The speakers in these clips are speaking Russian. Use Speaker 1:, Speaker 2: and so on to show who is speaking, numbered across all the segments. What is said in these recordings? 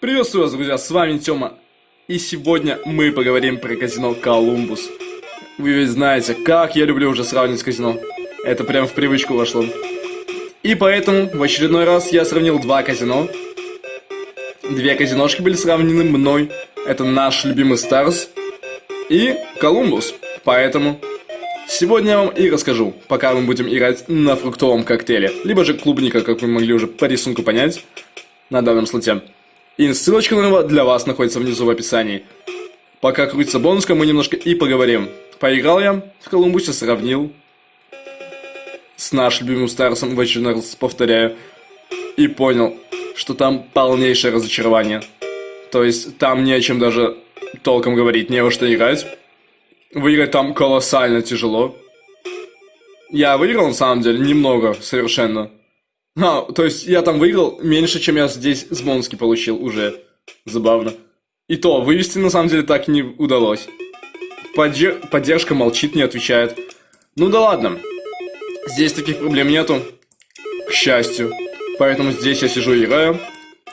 Speaker 1: Приветствую вас, друзья, с вами Тёма. И сегодня мы поговорим про казино Колумбус. Вы ведь знаете, как я люблю уже сравнивать казино. Это прям в привычку вошло. И поэтому в очередной раз я сравнил два казино. Две казиношки были сравнены мной. Это наш любимый Старс и Колумбус. Поэтому сегодня я вам и расскажу, пока мы будем играть на фруктовом коктейле. Либо же клубника, как вы могли уже по рисунку понять на данном слоте. И ссылочка на него для вас находится внизу в описании. Пока крутится бонуска, мы немножко и поговорим. Поиграл я в Колумбусе, сравнил с нашим любимым Старсом, в очередной раз повторяю, и понял, что там полнейшее разочарование. То есть там не о чем даже толком говорить, не во что играть. Выиграть там колоссально тяжело. Я выиграл на самом деле немного совершенно. А, то есть я там выиграл меньше, чем я здесь с Бонски получил уже. Забавно. И то, вывести на самом деле так не удалось. Поддер... Поддержка молчит, не отвечает. Ну да ладно. Здесь таких проблем нету. К счастью. Поэтому здесь я сижу и играю.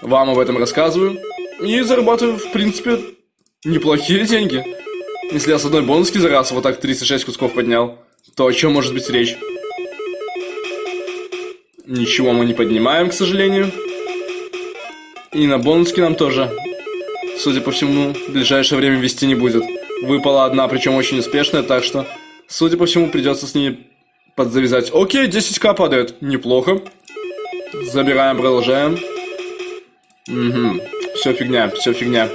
Speaker 1: Вам об этом рассказываю. И зарабатываю, в принципе, неплохие деньги. Если я с одной бонуски за раз вот так 36 кусков поднял, то о чем может быть речь? Ничего мы не поднимаем, к сожалению. И на бонуске нам тоже, судя по всему, в ближайшее время вести не будет. Выпала одна, причем очень успешная, так что, судя по всему, придется с ней подзавязать. Окей, 10к падает. Неплохо. Забираем, продолжаем. Угу. Все фигня, все фигня.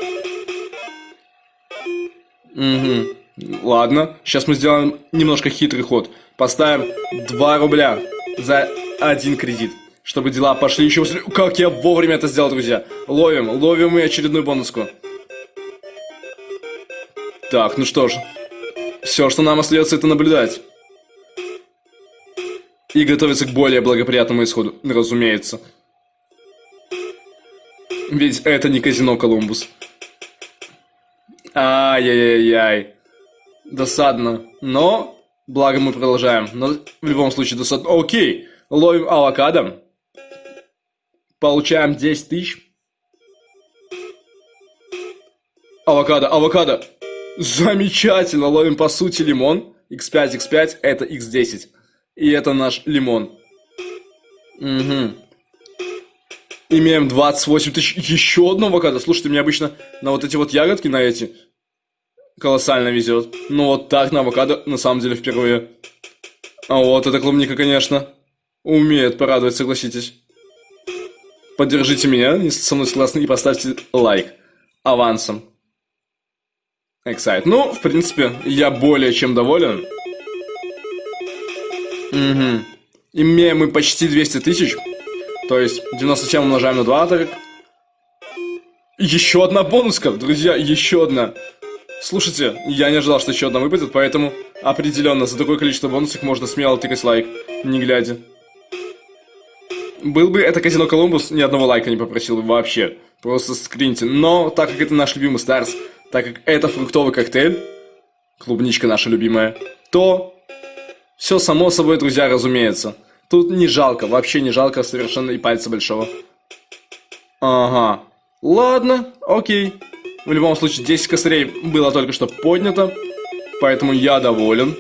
Speaker 1: Угу. Ладно, сейчас мы сделаем немножко хитрый ход. Поставим 2 рубля за один кредит. Чтобы дела пошли еще быстрее. Как я вовремя это сделал, друзья. Ловим, ловим мы очередную бонуску. Так, ну что ж. Все, что нам остается, это наблюдать. И готовиться к более благоприятному исходу, разумеется. Ведь это не казино Колумбус. Ай-яй-яй-яй. Досадно. Но, благо мы продолжаем. Но в любом случае досадно. Окей. Ловим авокадо. Получаем 10 тысяч. Авокадо, авокадо. Замечательно. Ловим по сути лимон. x5, x5, это x10. И это наш лимон. Угу. Имеем 28 тысяч. Еще одно авокадо. Слушайте, мне обычно на вот эти вот ягодки, на эти, колоссально везет. Но вот так на авокадо на самом деле впервые. А вот эта клубника, конечно. Умеет порадовать, согласитесь. Поддержите меня, если со мной согласны, и поставьте лайк. Авансом. Эксайт. Ну, в принципе, я более чем доволен. Угу. Имеем мы почти 200 тысяч. То есть 97 умножаем на 2, так Еще одна бонуска, друзья, еще одна. Слушайте, я не ожидал, что еще одна выпадет, поэтому определенно за такое количество бонусов можно смело тыкать лайк, не глядя. Был бы это казино Колумбус, ни одного лайка не попросил бы вообще. Просто скриньте. Но, так как это наш любимый Старс, так как это фруктовый коктейль, клубничка наша любимая, то все само собой, друзья, разумеется. Тут не жалко, вообще не жалко совершенно и пальца большого. Ага. Ладно, окей. В любом случае, 10 косарей было только что поднято, поэтому я доволен.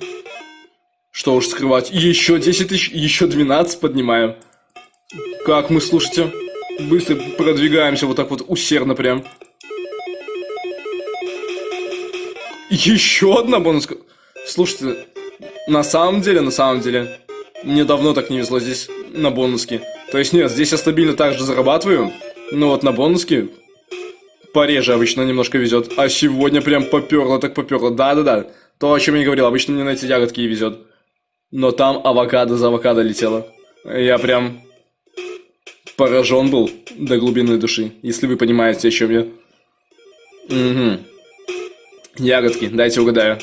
Speaker 1: Что уж скрывать, еще 10 тысяч, еще 12 поднимаем. Как мы, слушайте, быстро продвигаемся вот так вот усердно прям. Еще одна бонуска. Слушайте, на самом деле, на самом деле, мне давно так не везло здесь на бонуске. То есть нет, здесь я стабильно так же зарабатываю, но вот на бонуске пореже обычно немножко везет. А сегодня прям поперло, так поперло. Да-да-да, то, о чем я говорил, обычно мне на эти ягодки и везет. Но там авокадо за авокадо летело. Я прям поражен был до глубины души, если вы понимаете, о чем я. Угу. Ягодки, дайте угадаю.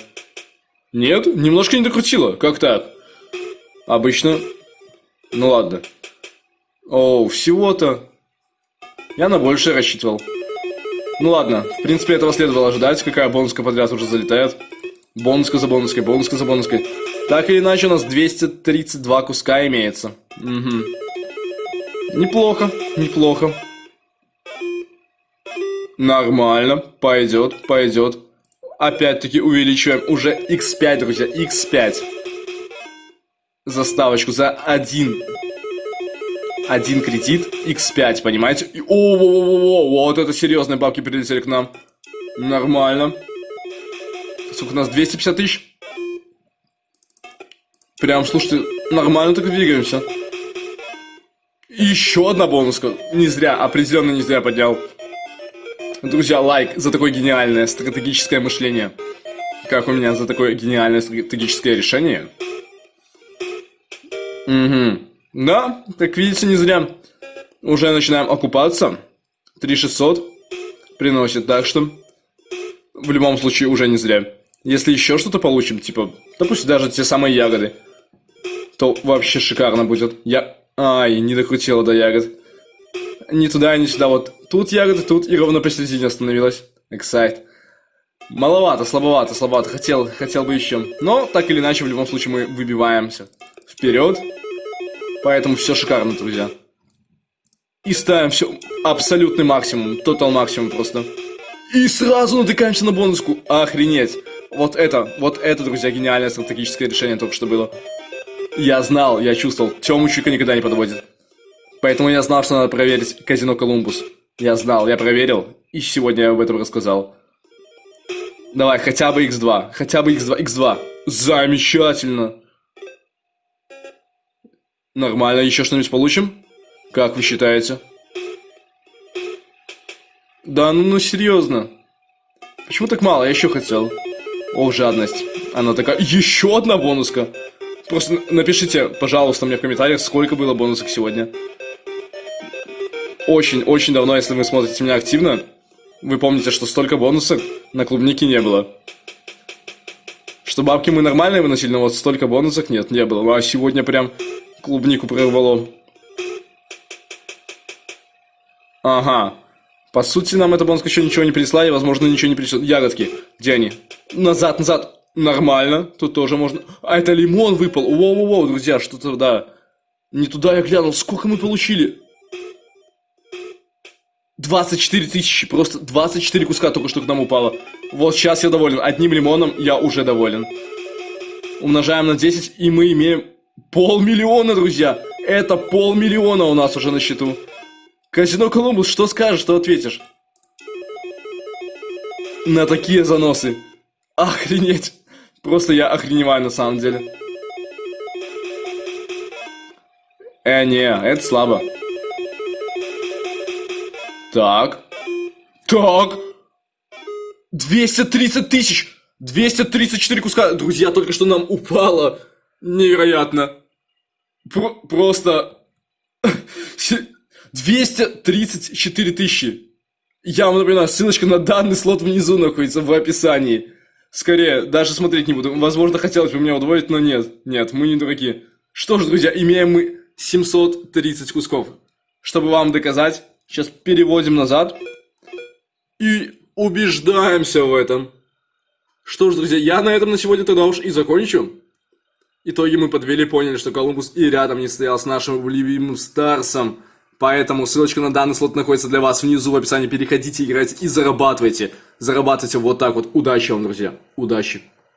Speaker 1: Нет, немножко не докрутило. Как так? Обычно... Ну ладно. О, всего-то... Я на большее рассчитывал. Ну ладно, в принципе этого следовало ожидать, какая бонуска подряд уже залетает. Бонуска за бонуской, бонуска за бонуской. Так или иначе у нас 232 куска имеется. Угу. Неплохо, неплохо. Нормально, пойдет, пойдет. Опять-таки увеличиваем уже x5, друзья, x5. Заставочку за один. Один кредит, x5, понимаете? И, о, -о, -о, -о, вот это серьезные бабки прилетели к нам. Нормально. Сколько у нас? 250 тысяч? Прям, слушайте, нормально так двигаемся. Еще одна бонуска. Не зря, определенно не зря поднял. Друзья, лайк за такое гениальное стратегическое мышление. Как у меня за такое гениальное стратегическое решение. Угу. Да, как видите, не зря. Уже начинаем окупаться. 3600 приносит, так что в любом случае уже не зря. Если еще что-то получим, типа, допустим, даже те самые ягоды, то вообще шикарно будет. Я... Ай, не докрутила до ягод. Ни туда, ни сюда. Вот тут ягоды, тут и ровно посередине остановилась. Эксайт. Маловато, слабовато, слабовато. Хотел, хотел бы еще. Но, так или иначе, в любом случае мы выбиваемся. Вперед. Поэтому все шикарно, друзья. И ставим все абсолютный максимум. Тотал максимум просто. И сразу натыкаемся на бонуску. Охренеть. Вот это, вот это, друзья, гениальное стратегическое решение только что было. Я знал, я чувствовал, Тему Чука никогда не подводит. Поэтому я знал, что надо проверить казино Колумбус. Я знал, я проверил, и сегодня я об этом рассказал. Давай, хотя бы x2, хотя бы x2, x2. Замечательно. Нормально, еще что-нибудь получим? Как вы считаете? Да ну, ну серьезно. Почему так мало? Я еще хотел. Ох, жадность. Она такая, еще одна бонуска. Просто напишите, пожалуйста, мне в комментариях, сколько было бонусов сегодня. Очень-очень давно, если вы смотрите меня активно, вы помните, что столько бонусов на клубнике не было. Что бабки мы нормальные выносили, но вот столько бонусов нет, не было. А сегодня прям клубнику прорвало. Ага. По сути, нам эта бонуска еще ничего не принесла, и, возможно, ничего не принесет. Ягодки. Где они? Назад, назад. Нормально. Тут тоже можно... А, это лимон выпал. Воу-воу-воу, друзья, что-то, да. Не туда я глянул. Сколько мы получили? 24 тысячи. Просто 24 куска только что к нам упало. Вот сейчас я доволен. Одним лимоном я уже доволен. Умножаем на 10, и мы имеем полмиллиона, друзья. Это полмиллиона у нас уже на счету. Казино Колумбус, что скажешь, что ответишь? На такие заносы. Охренеть. Просто я охреневаю на самом деле. Э, не, это слабо. Так. Так. 230 тысяч. 234 куска. Друзья, только что нам упало. Невероятно. Про просто... 234 тысячи. Я вам напоминаю, ссылочка на данный слот внизу находится в описании. Скорее, даже смотреть не буду. Возможно, хотелось бы меня удвоить, но нет. Нет, мы не дураки. Что ж, друзья, имеем мы 730 кусков. Чтобы вам доказать, сейчас переводим назад. И убеждаемся в этом. Что ж, друзья, я на этом на сегодня тогда уж и закончу. Итоги мы подвели, поняли, что Колумбус и рядом не стоял с нашим любимым Старсом. Поэтому ссылочка на данный слот находится для вас внизу в описании. Переходите, играйте и зарабатывайте. Зарабатывайте вот так вот. Удачи вам, друзья. Удачи.